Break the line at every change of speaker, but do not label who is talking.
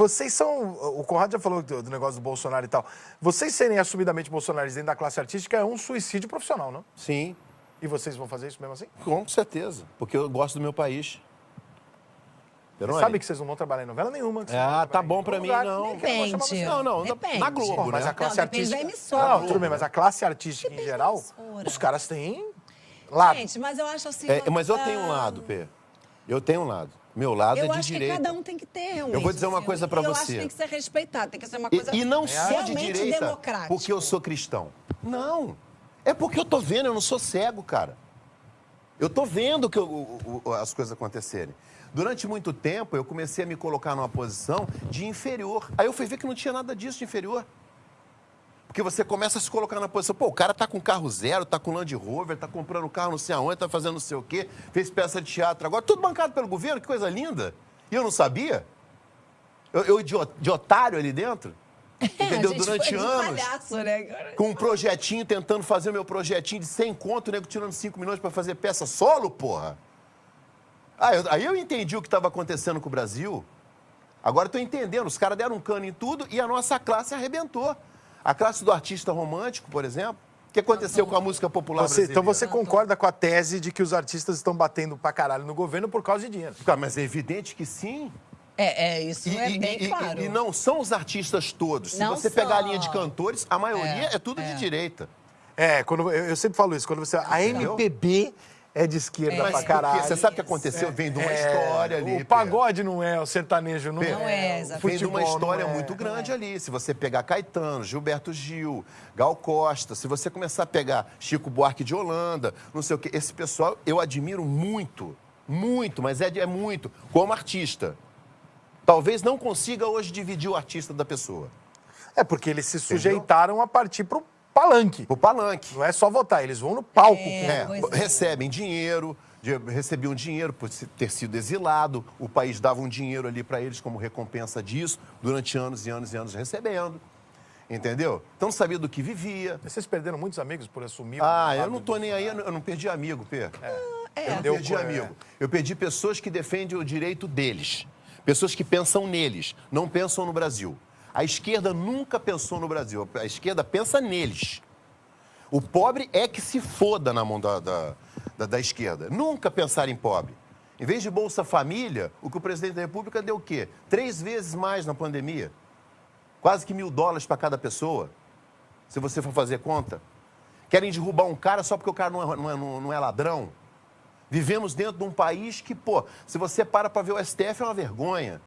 vocês são. O Conrado já falou do, do negócio do Bolsonaro e tal. Vocês serem assumidamente bolsonaristas dentro da classe artística é um suicídio profissional, não?
Sim,
E vocês vão fazer isso mesmo assim?
com certeza. Porque eu gosto do meu país.
Você
Peroni?
sabe que vocês não vão trabalhar em novela nenhuma.
Ah, tá bom pra mim,
lugar,
não.
Depende.
Não, não, na-
Depende.
na Globo,
Pô, mas
né?
a classe
Não, depende da
artística.
emissora.
Não, tudo bem, mas a classe artística em geral, os caras têm lado.
Gente, mas eu acho assim...
É, mas eu tenho um
ah,
lado, Pê. Eu tenho um lado. Meu lado
Eu
é de
acho
direita.
que cada um tem que ter, realmente.
Eu vou dizer uma coisa pra
Eu acho
você.
que tem que ser respeitado, tem que ser uma
E,
coisa
e não sou de direita porque eu sou cristão. Não. É porque eu tô vendo, eu não sou cego, cara. Eu tô vendo que eu- o- o- as coisas acontecerem. Durante muito tempo, eu comecei a me colocar numa posição de inferior. Aí eu fui ver que não tinha nada disso de inferior. Porque você começa a se colocar na posição, pô, o cara tá com carro zero, tá com Land Rover, tá comprando carro não sei aonde, tá fazendo não sei o quê, fez peça de teatro agora, tudo bancado pelo governo, que coisa linda. E eu não sabia? Eu, eu de, de otário ali dentro? Entendeu? Durante anos
palhaço, né?
Com um projetinho, tentando fazer o meu projetinho de 100 conto, nego tirando 5 milhões pra fazer peça solo, porra. Ah, eu- aí eu entendi o que estava acontecendo com o Brasil. Agora eu tô entendendo, os caras deram um cano em tudo e a nossa classe arrebentou. A classe do artista romântico, por exemplo, o que aconteceu com a música popular
Você- então você concorda com a tese de que os artistas estão batendo pra caralho no governo por causa de dinheiro?
Cara, Mas é evidente que sim.
É, é, isso
E,
é
e-
bem
e-
claro.
e não são os artistas todos. Se
Não
você pegar a
são.
linha de cantores, a maioria é,
É,
tudo de
é.
direita.
É, quando, eu, eu sempre falo isso, quando você. A MPB é de esquerda
É.
pra caralho.
Você sabe o que aconteceu? Vem de uma
É,
história ali.
O pagode não é, o sertanejo não,
Não é,
o
exatamente.
Vem de uma história
é.
muito grande ali. Se você pegar Caetano, Gilberto Gil, Gal Costa, se você começar a pegar Chico Buarque de Holanda, não sei o quê, esse pessoal eu admiro muito, muito, mas é, é muito, como artista. Talvez não consiga hoje dividir o artista da pessoa.
É porque eles se sujeitaram a partir pro palanque.
O palanque.
Não é só votar, eles vão no palco.
É,
É,
é.
recebem dinheiro, de- recebiam dinheiro por ter sido exilado, o país dava um dinheiro ali para eles como recompensa disso, durante anos e anos e anos recebendo. Entendeu? Então não sabia do que vivia.
Vocês perderam muitos amigos por assumir.
Ah, eu não tô nem aí, eu não- perdi amigo, Pê. Eu não
Deu
perdi
co- é.
amigo. Eu perdi pessoas que defendem o direito deles. Pessoas que pensam neles, não pensam no Brasil. A esquerda nunca pensou no Brasil. A esquerda pensa neles. O pobre é que se foda na mão da, da, da- da esquerda. Nunca pensar em pobre. Em vez de Bolsa Família, o que o presidente da República deu o quê? Três vezes mais na pandemia. Quase que mil dólares para cada pessoa. Se você for fazer conta. Querem derrubar um cara só porque o cara não é, não é- não- é ladrão. Vivemos dentro de um país que, pô, se você para para ver o STF é uma vergonha.